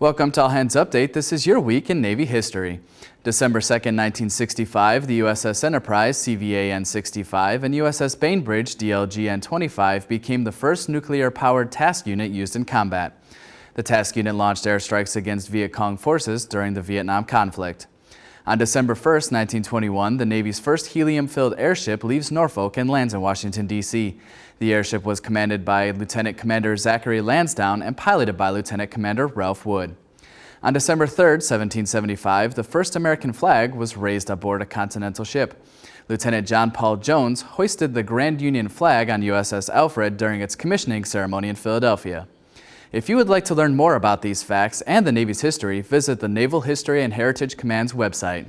Welcome to All Hands Update. This is your week in Navy history. December 2, 1965, the USS Enterprise CVN-65 and USS Bainbridge DLGN-25 became the first nuclear-powered task unit used in combat. The task unit launched airstrikes against Viet Cong forces during the Vietnam conflict. On December 1, 1921, the Navy's first helium-filled airship leaves Norfolk and lands in Washington, D.C. The airship was commanded by Lieutenant Commander Zachary Lansdowne and piloted by Lieutenant Commander Ralph Wood. On December 3, 1775, the first American flag was raised aboard a continental ship. Lieutenant John Paul Jones hoisted the Grand Union flag on USS Alfred during its commissioning ceremony in Philadelphia. If you would like to learn more about these facts and the Navy's history, visit the Naval History and Heritage Command's website.